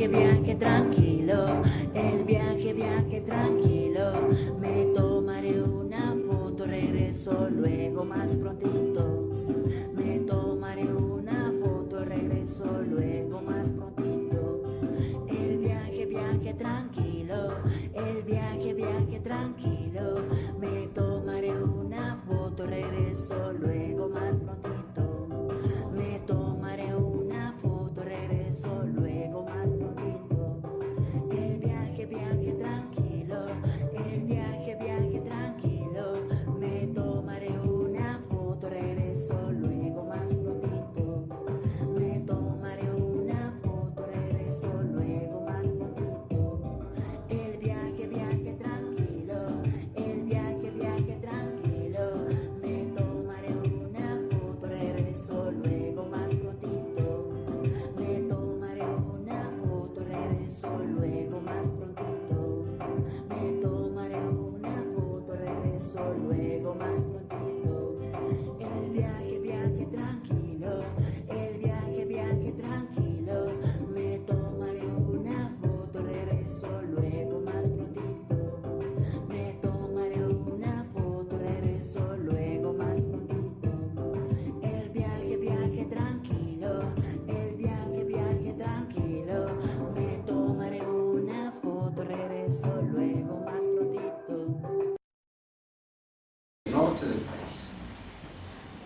viaje, viaje tranquilo, el viaje, viaje tranquilo. Me tomaré una foto, regreso luego más prontito.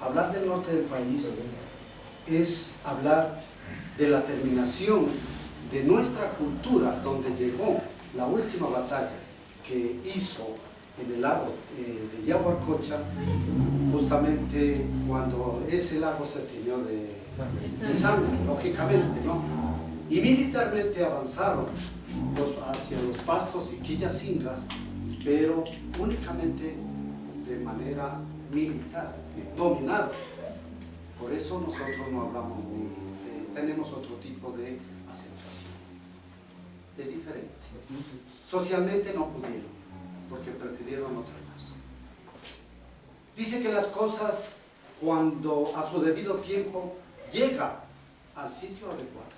Hablar del norte del país es hablar de la terminación de nuestra cultura, donde llegó la última batalla que hizo en el lago eh, de Yaguarcocha, justamente cuando ese lago se tiñó de, sangre, lógicamente, ¿no? Y militarmente avanzaron hacia los pastos y quillacingas, pero únicamente de manera militar, dominado. Por eso nosotros no hablamos muy, eh, tenemos otro tipo de acentuación. Es diferente. Socialmente no pudieron, porque prefirieron otra cosa. Dice que las cosas, cuando a su debido tiempo llega al sitio adecuado.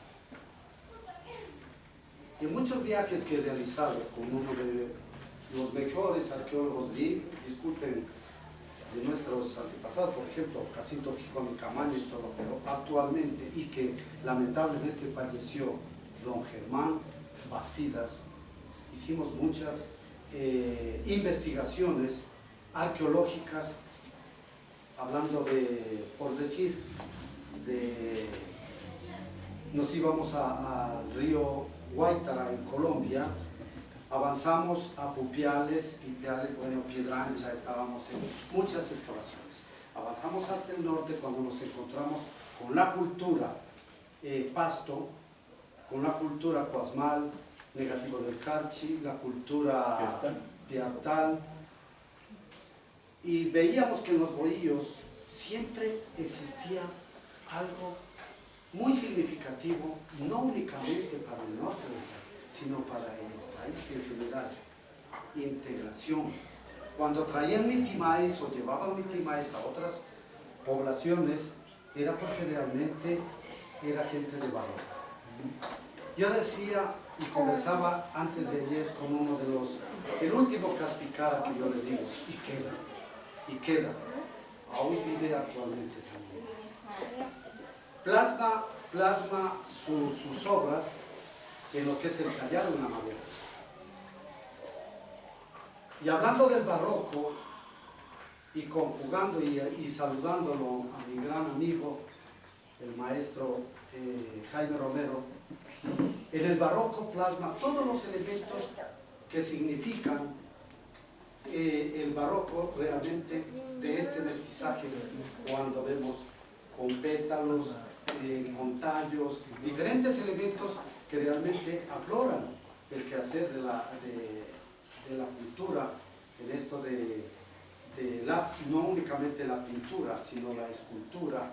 En muchos viajes que he realizado con uno de los mejores arqueólogos, di- disculpen, nuestros antepasados, por ejemplo, Jacinto Gijón y Camaño y todo, pero actualmente, y que lamentablemente falleció don Germán Bastidas, hicimos muchas eh, investigaciones arqueológicas, hablando de, por decir, de, nos íbamos al río Guaitara en Colombia, avanzamos a Pupiales, Ipiales, bueno, Piedra Ancha, estábamos en muchas excavaciones. Avanzamos hacia el norte cuando nos encontramos con la cultura eh, Pasto, con la cultura Cuasmal, Negativo del Carchi, la cultura Piartal, y veíamos que en los bohíos siempre existía algo muy significativo, no únicamente para el norte sino para el en general. Integración. Cuando traían mitimais o llevaban mitimais a otras poblaciones, era porque realmente era gente de valor. Yo decía y conversaba antes de ayer con uno de los, el último Caspicara que yo le digo, y queda, y queda, aún vive actualmente también. Plasma, plasma su- sus obras en lo que es el tallado en la madera. Y hablando del barroco, y conjugando y, saludándolo a mi gran amigo, el maestro eh, Jaime Romero, en el barroco plasma todos los elementos que significan eh, el barroco realmente de este mestizaje cuando vemos con pétalos, eh, con tallos, diferentes elementos que realmente afloran el quehacer de la, de, de la cultura en esto de, de la, no únicamente la pintura, sino la escultura,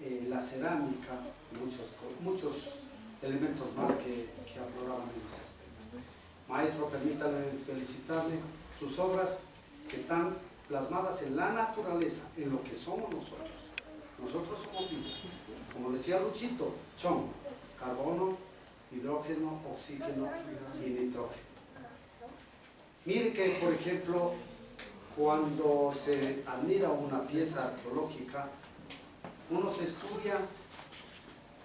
eh, la cerámica, muchos, muchos elementos más que, que afloraban en ese aspecto. Maestro, permítame felicitarle, sus obras están plasmadas en la naturaleza, en lo que somos nosotros. Nosotros somos vida. Como decía Luchito, chon, carbono, hidrógeno, oxígeno y nitrógeno. Mire que, por ejemplo, cuando se admira una pieza arqueológica, uno se estudia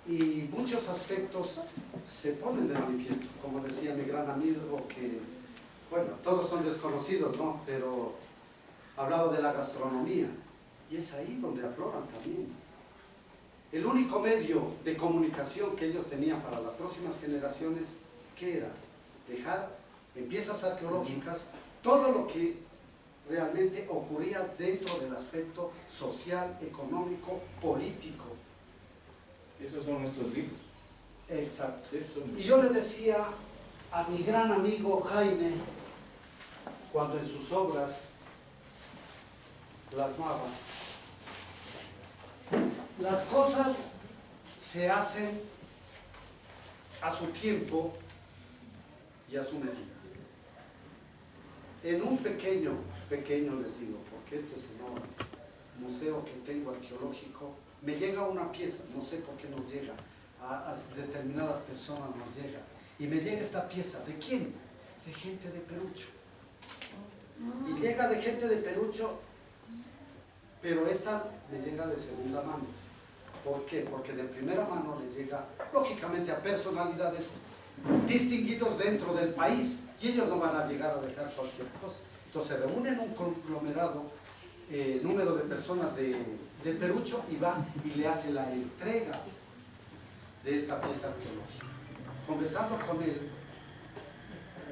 y muchos aspectos se ponen de manifiesto, como decía mi gran amigo que, bueno, todos son desconocidos, ¿no? Pero hablaba de la gastronomía y es ahí donde afloran también. El único medio de comunicación que ellos tenían para las próximas generaciones, ¿qué era? Dejar en piezas arqueológicas todo lo que realmente ocurría dentro del aspecto social, económico, político. Esos son nuestros libros. Exacto. Y yo le decía a mi gran amigo Jaime, cuando en sus obras plasmaba, las cosas se hacen a su tiempo y a su medida. En un pequeño, pequeño les digo, porque este es enorme, museo que tengo arqueológico, me llega una pieza, no sé por qué nos llega, a, a determinadas personas nos llega, y me llega esta pieza, ¿de quién? De gente de Perucho. Y llega de gente de Perucho, pero esta me llega de segunda mano. ¿Por qué? Porque de primera mano le llega, lógicamente, a personalidades distinguidos dentro del país y ellos no van a llegar a dejar cualquier cosa. Entonces se reúnen un conglomerado, eh, número de personas de, Perucho y va y le hace la entrega de esta pieza arqueológica. Conversando con él,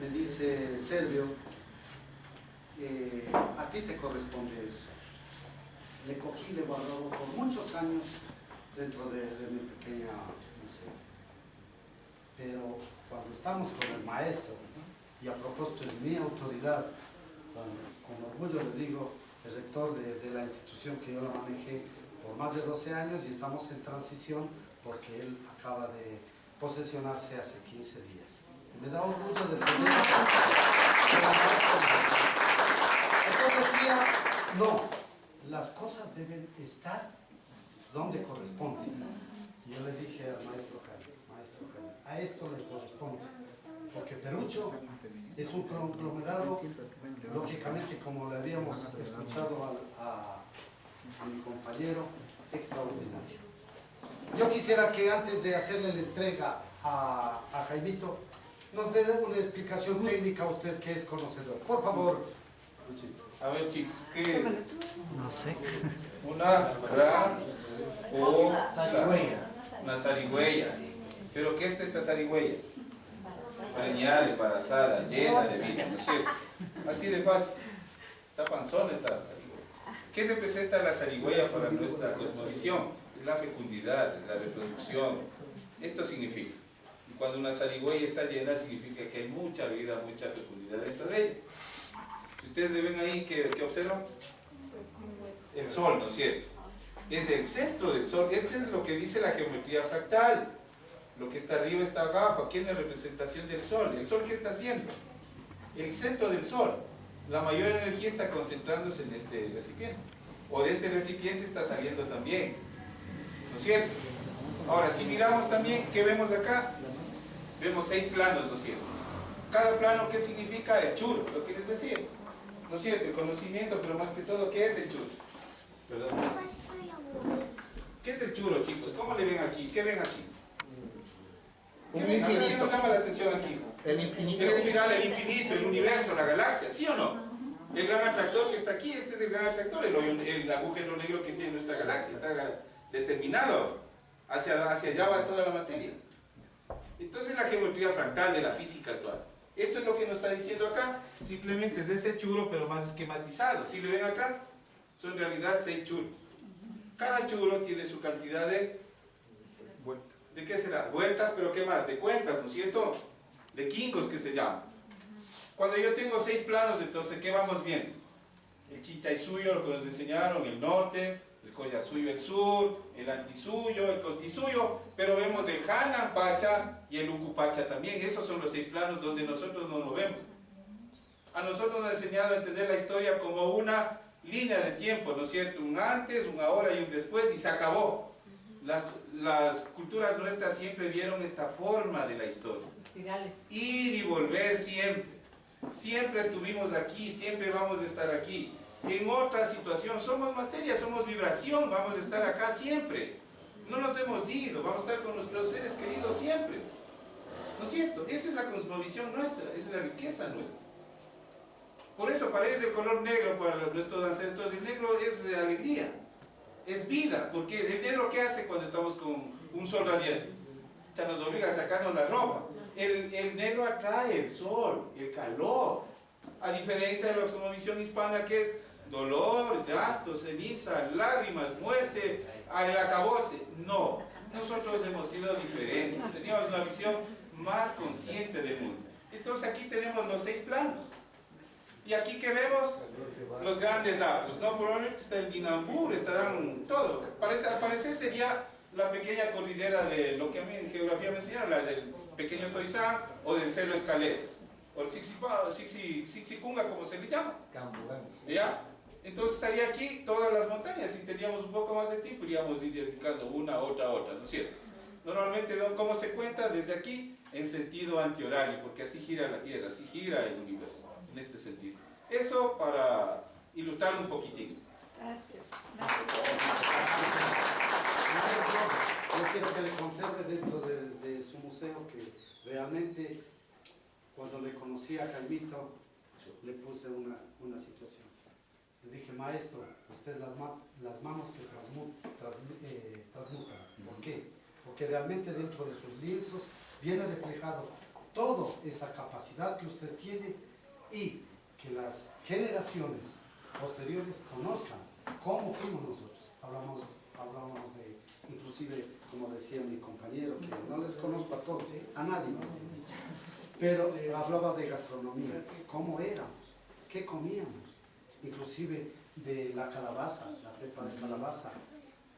me dice Servio, eh, a ti te corresponde eso. Le cogí, le guardó por muchos años dentro de, mi pequeña. Pero cuando estamos con el maestro, y a propósito es mi autoridad, con, orgullo le digo, el rector de, la institución que yo la manejé por más de 12 años y estamos en transición porque él acaba de posesionarse hace 15 días. Me da orgullo de tener... Entonces decía, no, las cosas deben estar donde corresponden. Yo le dije al maestro a esto le corresponde. Porque Perucho es un conglomerado, lógicamente, como le habíamos escuchado a, a, a mi compañero, extraordinario. Yo quisiera que antes de hacerle la entrega a, a Jaimito, nos dé una explicación técnica a usted que es conocedor. Por favor, Luchito. A ver chicos, ¿qué es? No sé. Una gran osa. Una zarigüeya. ¿Pero qué es esta zarigüeya? Preñada, embarazada, llena de vida, ¿no es cierto? Así de fácil. Está panzona esta zarigüeya. ¿Qué representa la zarigüeya para nuestra cosmovisión? Es la fecundidad, es la reproducción. Esto significa. Y cuando una zarigüeya está llena, significa que hay mucha vida, mucha fecundidad dentro de ella. Si ustedes le ven ahí, ¿qué, qué observan? El sol, ¿no es cierto? Es el centro del sol. Esto es lo que dice la geometría fractal. Lo que está arriba está abajo. Aquí es la representación del sol. ¿El sol qué está haciendo? El centro del sol. La mayor energía está concentrándose en este recipiente. O de este recipiente está saliendo también. ¿No es cierto? Ahora, si miramos también, ¿qué vemos acá? Vemos seis planos, ¿no es cierto? Cada plano, ¿qué significa? El churro, lo que les decía. ¿No es cierto? El conocimiento, pero más que todo, ¿qué es el churro? ¿Qué es el churro, chicos? ¿Cómo le ven aquí? ¿Qué ven aquí? ¿Qué, nos llama la atención aquí? El infinito. El espiral, el infinito, el universo, la galaxia, ¿sí o no? El gran atractor que está aquí, este es el gran atractor, el, hoyo- el agujero negro que tiene nuestra galaxia, está determinado. Hacia, hacia allá va toda la materia. Entonces la geometría fractal de la física actual. Esto es lo que nos está diciendo acá. Simplemente es ese churro, pero más esquematizado. Si le ven acá, son en realidad seis churros. Cada churro tiene su cantidad de... ¿De qué será? Vueltas, pero ¿qué más? De cuentas, ¿no es cierto? De quincos que se llama. Cuando yo tengo seis planos, entonces, ¿qué vamos viendo? El Chinchay-suyo, lo que nos enseñaron, el norte, el Collasuyo, el sur, el Antisuyo, el Contisuyo, pero vemos el Pacha y el Ucupacha también. Esos son los seis planos donde nosotros nos movemos. A nosotros nos ha enseñado a entender la historia como una línea de tiempo, ¿no es cierto? Un antes, un ahora y un después, y se acabó. Las, las culturas nuestras siempre vieron esta forma de la historia. Espirales. Ir y volver siempre. Siempre estuvimos aquí, siempre vamos a estar aquí. En otra situación, somos materia, somos vibración, vamos a estar acá siempre. No nos hemos ido, vamos a estar con nuestros seres queridos siempre. ¿No es cierto? Esa es la cosmovisión nuestra, esa es la riqueza nuestra. Por eso para ellos el color negro, para nuestros ancestros, el negro es alegría, es vida. Porque el negro ¿qué hace cuando estamos con un sol radiante? Ya nos obliga a sacarnos la ropa. El, el negro atrae el sol, el calor. A diferencia de la cosmovisión hispana que es dolor, llanto, ceniza, lágrimas, muerte, al acabose. No, nosotros hemos sido diferentes, teníamos una visión más consciente del mundo. Entonces aquí tenemos los seis planos. Y aquí que vemos los grandes apos, ¿no? Probablemente está el Dinambur, estarán todo. Parece, al parecer sería la pequeña cordillera de lo que a mí en geografía me enseñaron, la del pequeño Toizán o del Cerro Escaleras, o el Sixicunga, como se le llama. ¿Ya? Entonces estaría aquí todas las montañas, si teníamos un poco más de tiempo, iríamos identificando una, otra, otra, ¿no es cierto? Normalmente, ¿cómo se cuenta? Desde aquí, en sentido antihorario, porque así gira la Tierra, así gira el universo, en este sentido. Eso para ilustrar un poquitín. Gracias. Yo quiero que le conserve dentro de, de su museo que realmente cuando le conocí a Jaimito le puse una, una situación. Le dije, maestro, usted las, ma- las manos que transmutan, transmutan. ¿Por qué? Porque realmente dentro de sus lienzos viene reflejado toda esa capacidad que usted tiene y que las generaciones posteriores conozcan cómo fuimos nosotros. Hablamos, hablábamos de, inclusive, como decía mi compañero, que no les conozco a todos, a nadie más bien dicho. Pero hablaba de gastronomía, cómo éramos, qué comíamos, inclusive de la calabaza, la pepa de calabaza.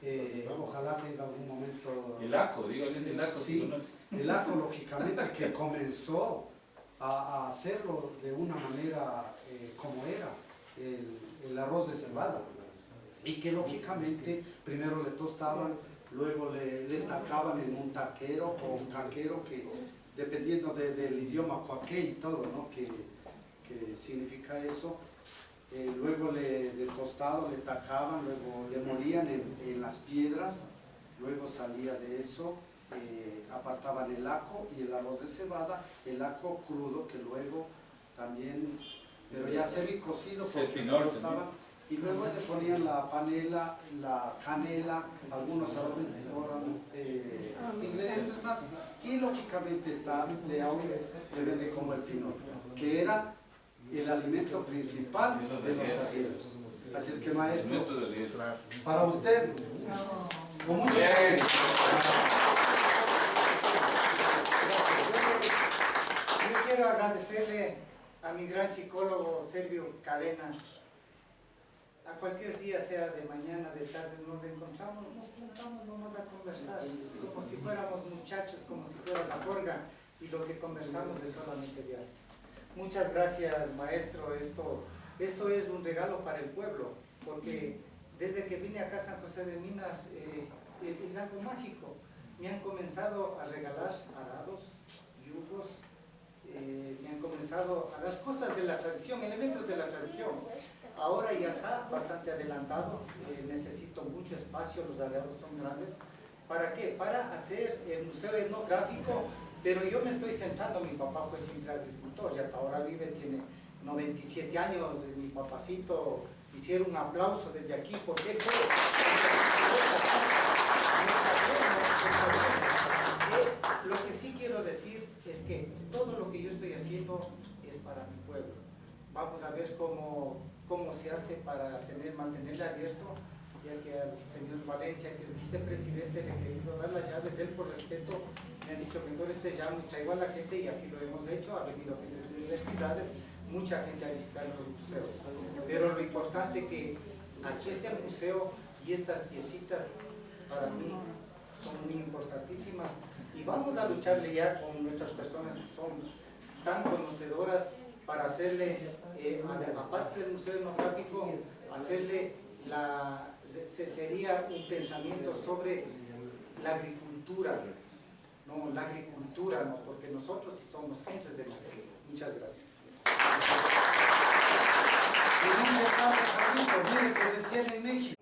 Eh, ojalá tenga algún momento... El aco, dígale el aco. Sí, el aco lógicamente que comenzó a, a hacerlo de una manera eh, como era el, el arroz de cebada y que lógicamente primero le tostaban, luego le, le tacaban en un taquero o un caquero que dependiendo de- del idioma cuaque y todo, ¿no? que, que significa eso, eh, luego le, de tostado le tacaban, luego le morían en, en las piedras, luego salía de eso, eh, apartaban el aco y el arroz de cebada, el aco crudo que luego también, pero ya semi cocido porque lo tostaban, y luego le ponían la panela, la canela, algunos eh, ingredientes más, y lógicamente está, le, le vende como el pinot, que era el alimento principal de los arrieros. Así es que Es maestro, para usted, con mucho. Yo quiero agradecerle a mi gran psicólogo Servio Cadena. A cualquier día, sea de mañana, de tarde, nos encontramos, nos juntamos nomás a conversar, como si fuéramos muchachos, como si fuera la jorga, y lo que conversamos es solamente de arte. Muchas gracias, maestro. Esto, esto es un regalo para el pueblo, porque desde que vine acá a San José de Minas eh, es algo mágico. Me han comenzado a regalar arados, yugos, eh, me han comenzado a dar cosas de la tradición, elementos de la tradición. Ahora ya está bastante adelantado, eh, necesito mucho espacio, los arados son grandes. ¿Para qué? Para hacer el museo etnográfico, pero yo me estoy centrando, mi papá fue siempre agricultor y hasta ahora vive, tiene 97 años, mi papacito, hiciera un aplauso desde aquí, porque fue... Eh, Lo que sí quiero decir es que todo lo que yo estoy haciendo es para mi pueblo. Vamos a ver cómo, cómo se hace para tener, mantenerle abierto, ya que al señor Valencia, que es vicepresidente, le he querido dar las llaves, él por respeto me ha dicho, mejor este llamo y traigo a la gente y así lo hemos hecho, ha venido gente de universidades, mucha gente a visitar los museos. Pero lo importante que aquí está el museo y estas piecitas para mí son muy importantísimas y vamos a lucharle ya con nuestras personas que son tan conocedoras para hacerle, eh, aparte del Museo Etnográfico, hacerle la, se- sería un pensamiento sobre la agricultura, no, la agricultura no, porque nosotros somos gentes de mar. Muchas gracias. ¿Y dónde está Carlito? Mire que decían en México.